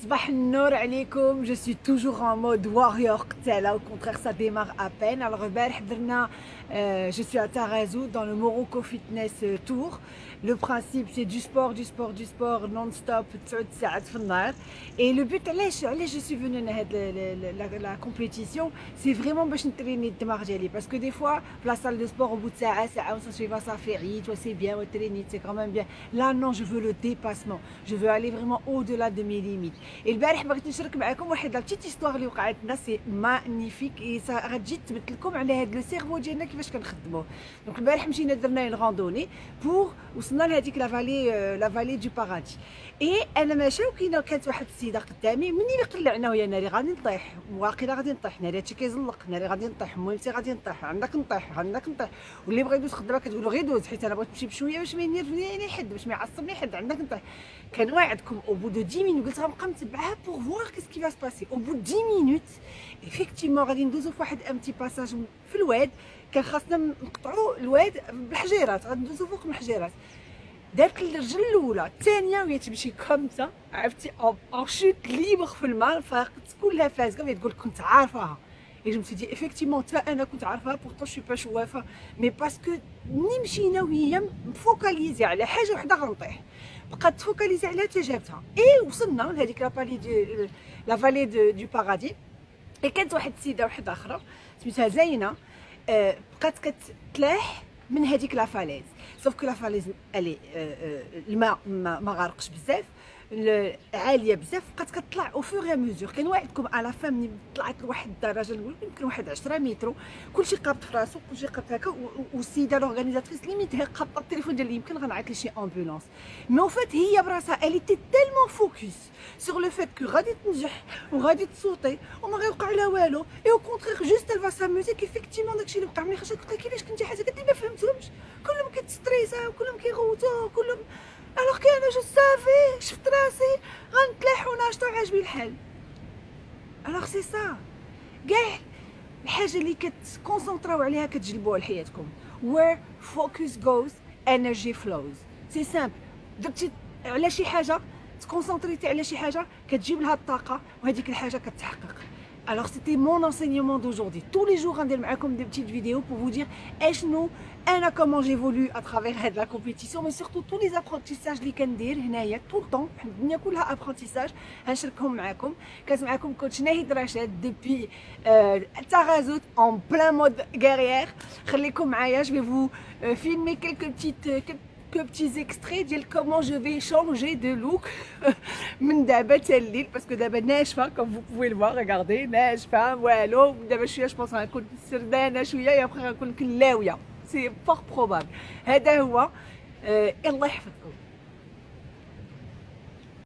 Je suis toujours en mode warrior là, au contraire ça démarre à peine. Alors euh, je suis à Tarazout dans le Morocco Fitness Tour. Le principe c'est du sport, du sport, du sport non-stop, et le but, je suis venue à la, compétition, c'est vraiment pour m'entraîner parce que des fois, la salle de sport au bout de ça, ça fait c'est bien, c'est quand même bien. Là non, je veux le dépassement, je veux aller vraiment au-delà de mes limites. البارح بغيت نشارك معكم واحد la petite histoire اللي وقعت لنا magnifique غتجي تثبت لكم على هذا le cerveau ديالنا كيفاش كنخدموه donc البارح مشينا درنا une randonnée pour وصلنا لهذيك la vallée la vallée du paradis et أنا ماشيه وكاينة كانت واحد السيدة قدامي اللي قلعنا ويا ناري غادي نطيح. واقيلا غادي نطيح ناري هادشي كيزلق ناري غادي نطيح مهمتي غادي نطيح عندك نطيح عندك نطيح. واللي بغى يدوز خدامة كتقول له غير دوز حيت أنا بغيت نمشي بشوية باش ما ينرفني حد باش ما يعصبني حد عندك نطيح. كنواعدكم au bout de 10 minutes قلت غنبقى متبعها pour voir qu'est-ce qui va se passer au bout 10 minutes effectivement غادي ندوزو في واحد un petit passage في الواد. كان خاصنا نقطعوا الواد بالحجيرات. غندوزو فوق الحجيرات. دارت الرجل الأولى الثانية وهي تمشي comme ça عرفتي une chute libre في الماء فاقت كلها فازكه وهي تقول كنت عارفاها. et je dis effectivement حتى أنا كنت عارفاها. pourtant je suis pas شوافة. mais parce que ملي مشينا وهي م focalisée على حاجة وحدة غنطيح. بقات ت focaliser عليها حتى جابتها اي وصلنا لهذيك la vallée de la vallée du paradis et كانت واحد السيدة واحدة أخرى سميتها زينة بقات كتلاح من هذيك la falaise. sauf que la falaise et الماء ما غارقش بزاف. عالية بزاف. بقات كتطلع au fur et à mesure كنواعدكم la femme ملي طلعت لواحد الدرجة نقول يمكن واحد 10 متر كلشي قابط في راسو كلشي قابط هكا والسيدة l'organisatrice limite هي قابطة التليفون ديالي يمكن غنعيط لشي ambulance mais au fait هي براسها elle était tellement focus sur le fait que غادي تنجح وغادي تصوتي وما غيوقع لها والو. et au contraire juste elle va s'amuser qu'effectivement داكشي اللي وقع ملي خرجت قلت لها كيفاش كنتي حاسة قالت لي ما فهمتهمش. كلهم كيتستريساو كلهم كيغوتو كلهم. alors que أنا je savais الحال alors c'est ça كاع الحاجة اللي كتكونسونطراو عليها كتجلبوها لحياتكم. Where focus goes energy flows. c'est simple درتي على شي حاجة تكونسونطريتي على شي حاجة كتجيب لها الطاقة وهذيك الحاجة كتحقق. Alors c'était mon enseignement d'aujourd'hui. Tous les jours, comme des petites vidéos pour vous dire nous, comment j'évolue à travers la compétition, mais surtout tous les apprentissages que je fais, tout le temps, il y a tout l'apprentissage, hein, je vais vous avec vous. coach Nahid Rachid depuis euh, Tarazout en plein mode guerrière. Je vais vous euh, filmer quelques petites... Euh, que petits extraits de comment je vais changer de look من دابا حتى الليل باسكو دابا ناشفه comme vous pouvez le voir regardez ناشفه والو دابا شويه جو بونس غنكون سردانه شويه يا بخي غنكون كلاويه سي فور بروبابل هذا هو الله يحفظكم